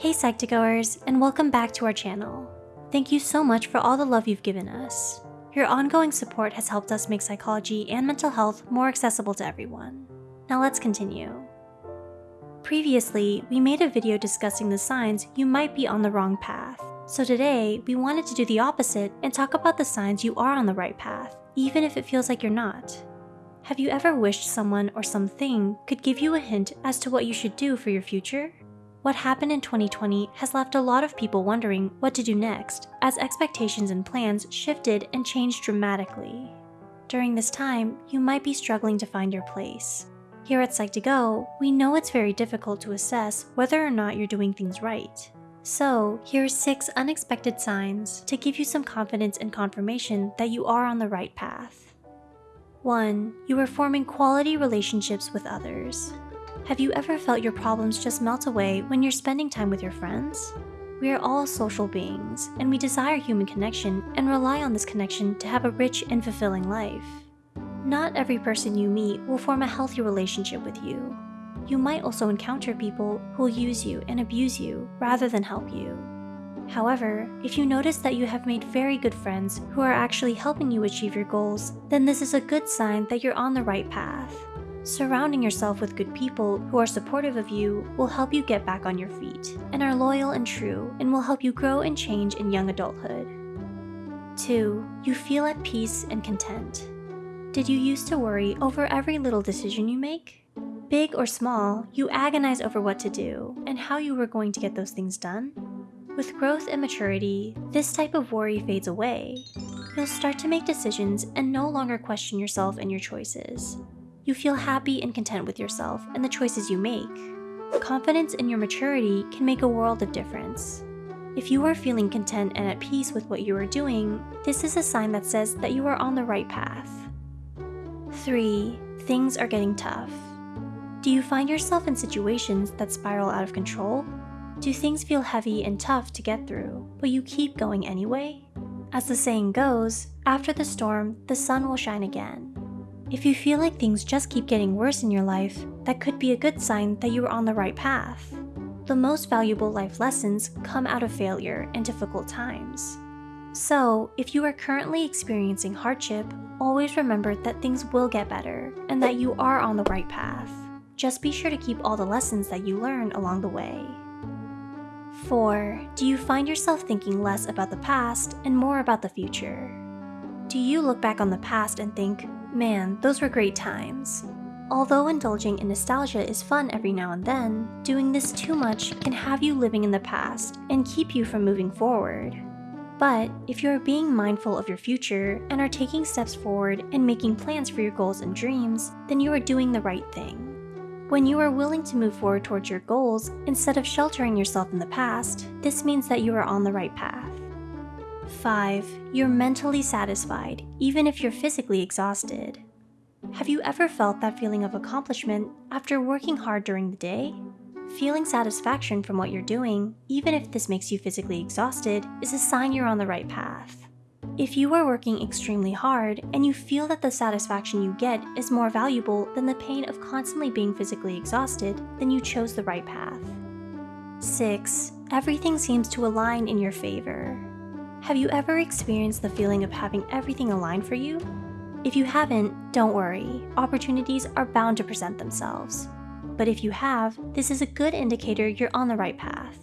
Hey Psych2Goers, and welcome back to our channel. Thank you so much for all the love you've given us. Your ongoing support has helped us make psychology and mental health more accessible to everyone. Now let's continue. Previously, we made a video discussing the signs you might be on the wrong path. So today, we wanted to do the opposite and talk about the signs you are on the right path, even if it feels like you're not. Have you ever wished someone or something could give you a hint as to what you should do for your future? What happened in 2020 has left a lot of people wondering what to do next, as expectations and plans shifted and changed dramatically. During this time, you might be struggling to find your place. Here at Psych2Go, we know it's very difficult to assess whether or not you're doing things right. So, here are 6 unexpected signs to give you some confidence and confirmation that you are on the right path. 1. You are forming quality relationships with others. Have you ever felt your problems just melt away when you're spending time with your friends? We are all social beings, and we desire human connection and rely on this connection to have a rich and fulfilling life. Not every person you meet will form a healthy relationship with you. You might also encounter people who will use you and abuse you rather than help you. However, if you notice that you have made very good friends who are actually helping you achieve your goals, then this is a good sign that you're on the right path. Surrounding yourself with good people who are supportive of you will help you get back on your feet and are loyal and true and will help you grow and change in young adulthood. 2. You feel at peace and content. Did you used to worry over every little decision you make? Big or small, you agonize over what to do and how you were going to get those things done. With growth and maturity, this type of worry fades away. You'll start to make decisions and no longer question yourself and your choices you feel happy and content with yourself and the choices you make. Confidence in your maturity can make a world of difference. If you are feeling content and at peace with what you are doing, this is a sign that says that you are on the right path. 3. Things are getting tough. Do you find yourself in situations that spiral out of control? Do things feel heavy and tough to get through, but you keep going anyway? As the saying goes, after the storm, the sun will shine again. If you feel like things just keep getting worse in your life, that could be a good sign that you are on the right path. The most valuable life lessons come out of failure and difficult times. So, if you are currently experiencing hardship, always remember that things will get better and that you are on the right path. Just be sure to keep all the lessons that you learn along the way. 4. Do you find yourself thinking less about the past and more about the future? Do you look back on the past and think, Man, those were great times. Although indulging in nostalgia is fun every now and then, doing this too much can have you living in the past and keep you from moving forward. But if you are being mindful of your future and are taking steps forward and making plans for your goals and dreams, then you are doing the right thing. When you are willing to move forward towards your goals instead of sheltering yourself in the past, this means that you are on the right path. 5. You're mentally satisfied, even if you're physically exhausted. Have you ever felt that feeling of accomplishment after working hard during the day? Feeling satisfaction from what you're doing, even if this makes you physically exhausted, is a sign you're on the right path. If you are working extremely hard and you feel that the satisfaction you get is more valuable than the pain of constantly being physically exhausted, then you chose the right path. 6. Everything seems to align in your favor. Have you ever experienced the feeling of having everything aligned for you? If you haven't, don't worry, opportunities are bound to present themselves. But if you have, this is a good indicator you're on the right path.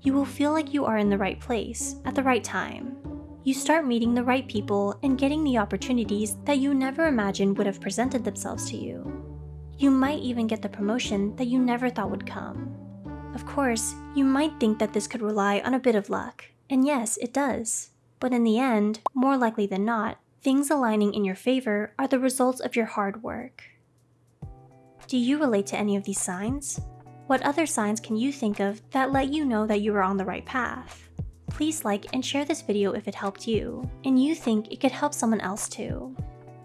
You will feel like you are in the right place, at the right time. You start meeting the right people and getting the opportunities that you never imagined would have presented themselves to you. You might even get the promotion that you never thought would come. Of course, you might think that this could rely on a bit of luck, and yes, it does. But in the end, more likely than not, things aligning in your favor are the results of your hard work. Do you relate to any of these signs? What other signs can you think of that let you know that you are on the right path? Please like and share this video if it helped you, and you think it could help someone else too.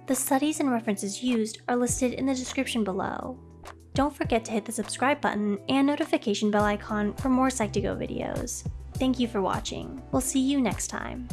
The studies and references used are listed in the description below. Don't forget to hit the subscribe button and notification bell icon for more Psych2Go videos. Thank you for watching. We'll see you next time.